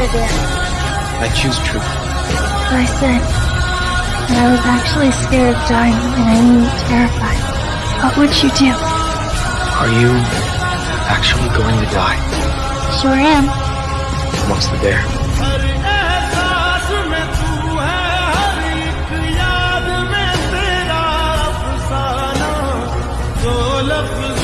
I choose truth. I said that I was actually scared of dying and I mean terrified. What would you do? Are you actually going to die? Sure am. What's the dare? love